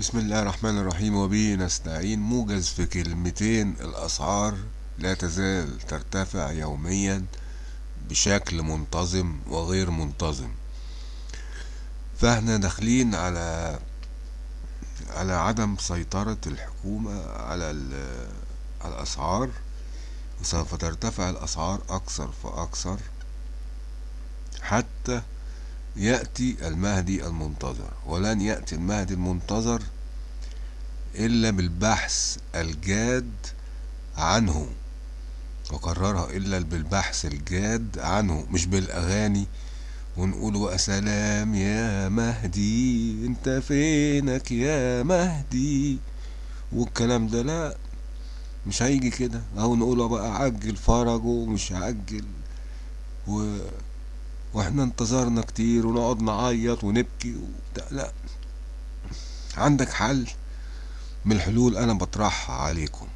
بسم الله الرحمن الرحيم وبه نستعين. موجز في كلمتين الأسعار لا تزال ترتفع يوميا بشكل منتظم وغير منتظم. فاحنا داخلين على على عدم سيطرة الحكومة على الأسعار. وسوف ترتفع الأسعار أكثر فأكثر حتى يأتي المهدي المنتظر ولن يأتي المهدي المنتظر إلا بالبحث الجاد عنه وكررها إلا بالبحث الجاد عنه مش بالأغاني ونقول وسلام يا مهدي أنت فينك يا مهدي؟ والكلام ده لا مش هيجي كده. أو نقوله بقى عجل فرجه مش عجل و... وإحنا انتظرنا كتير ونقعد نعيط ونبكي وبتاع لا. عندك حل من الحلول أنا بطرحها عليكم.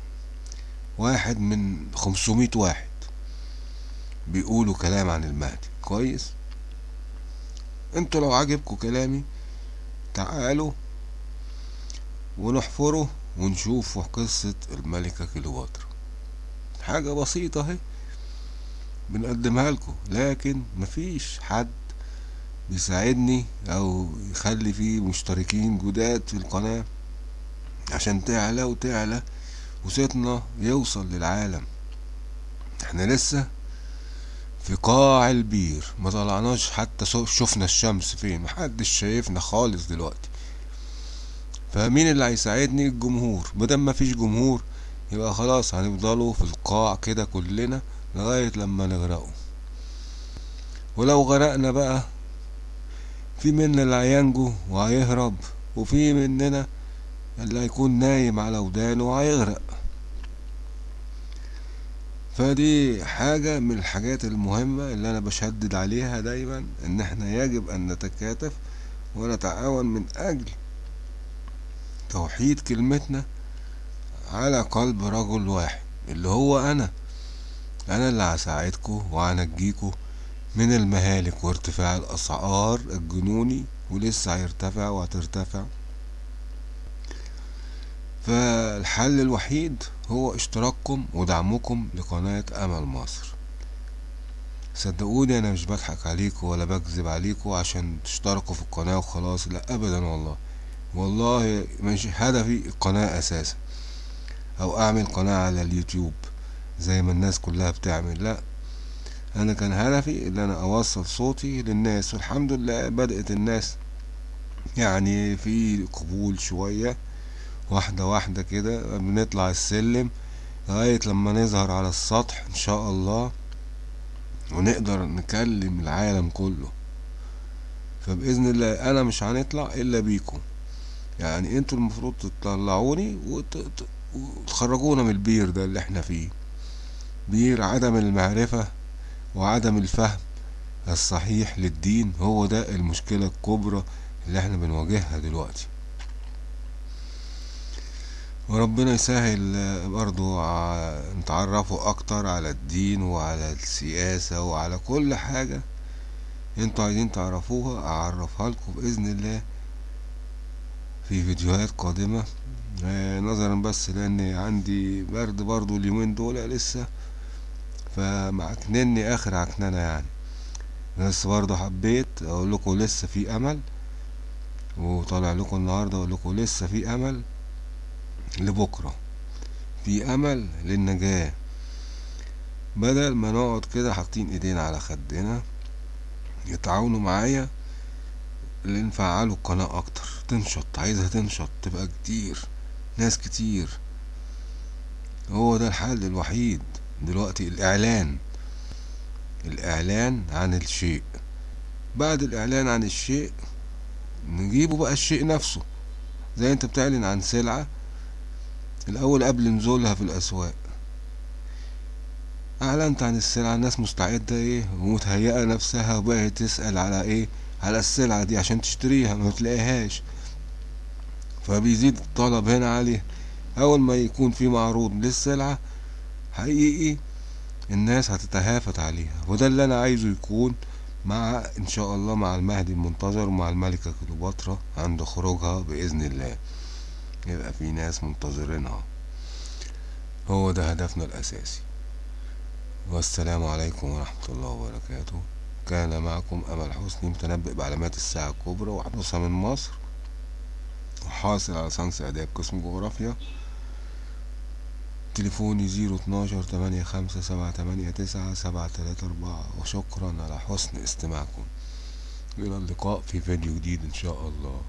واحد من خمسمية واحد بيقولوا كلام عن المهدي. كويس؟ أنتوا لو عجبكم كلامي تعالوا ونحفره ونشوف قصة الملكة كليوباترا. حاجة بسيطة أهي. بنقدمها لكم. لكن مفيش حد بيساعدني أو يخلي فيه مشتركين جداد في القناة عشان تعلى وتعلى وصيتنا يوصل للعالم. إحنا لسه في قاع البير. ما طلعناش حتى شفنا الشمس فين؟ محدش شايفنا خالص دلوقتي. فمين اللي هيساعدني؟ الجمهور. مادام مفيش جمهور يبقى خلاص هنفضلوا في القاع كده كلنا لغاية لما نغرقوا ولو غرقنا بقى في منا اللي هينجو وهيهرب وفي مننا اللي هيكون نايم على ودانه وهيغرق. فدي حاجة من الحاجات المهمة اللي أنا بشدد عليها دايما إن إحنا يجب أن نتكاتف ونتعاون من أجل توحيد كلمتنا على قلب رجل واحد اللي هو أنا. أنا اللي هساعدكم وهنجيكم من المهالك وارتفاع الأسعار الجنوني ولسه هيرتفع وهترتفع. فالحل الوحيد هو اشتراككم ودعمكم لقناة أمل مصر. صدقوني أنا مش بضحك عليكم ولا بكذب عليكم عشان تشتركوا في القناة وخلاص لا أبدا والله. والله مش هدفي القناة أساسا أو أعمل قناة على اليوتيوب. زي ما الناس كلها بتعمل. لا أنا كان هدفي إن أنا أوصل صوتي للناس والحمد لله بدأت الناس يعني في قبول شوية واحدة واحدة كده بنطلع السلم لغاية لما نظهر على السطح إن شاء الله ونقدر نكلم العالم كله. فبإذن الله أنا مش هنطلع إلا بيكم. يعني أنتوا المفروض تطلعوني وت... وتخرجونا من البير ده اللي إحنا فيه. بير عدم المعرفة وعدم الفهم الصحيح للدين هو ده المشكلة الكبرى اللي إحنا بنواجهها دلوقتي. وربنا يسهل برضو نتعرفوا أكتر على الدين وعلى السياسة وعلى كل حاجة أنتوا عايزين تعرفوها أعرفها لكم بإذن الله في فيديوهات قادمة. نظرا بس لأن عندي برد برضو اليومين دول لسه. فمعكنني آخر عكننة يعني. بس برضو حبيت أقول لكم لسه في أمل وطالع لكم النهاردة أقول لكم لسه في أمل لبكرة. في أمل للنجاة. بدل ما نقعد كده حاطين ايدينا على خدنا يتعاونوا معايا اللي نفعلوا القناة أكتر. تنشط عايزها تنشط تبقى كتير ناس كتير. هو ده الحل الوحيد. دلوقتي الإعلان الإعلان عن الشيء. بعد الإعلان عن الشيء نجيبه بقى الشيء نفسه. زي أنت بتعلن عن سلعة الأول قبل نزولها في الأسواق. أعلنت عن السلعة الناس مستعدة إيه؟ ومتهيئة نفسها وبقت تسأل على إيه؟ على السلعة دي عشان تشتريها ما تلاقيهاش. فبيزيد الطلب هنا عليه أول ما يكون في معروض للسلعة حقيقي الناس هتتهافت عليها. وده اللي أنا عايزه يكون مع إن شاء الله مع المهدي المنتظر ومع الملكة كليوباترا عند خروجها بإذن الله. يبقى في ناس منتظرينها هو ده هدفنا الأساسي. والسلام عليكم ورحمة الله وبركاته. كان معكم أمل حسني متنبئ بعلامات الساعة الكبرى وحدوثها من مصر. وحاصل على صنص إعداد قسم جغرافيا. تليفوني زيرو اتناشر تمانية خمسة سبعة تمانية تسعة سبعة تلاتة أربعة. وشكرا على حسن استماعكم. إلى اللقاء في فيديو جديد إن شاء الله.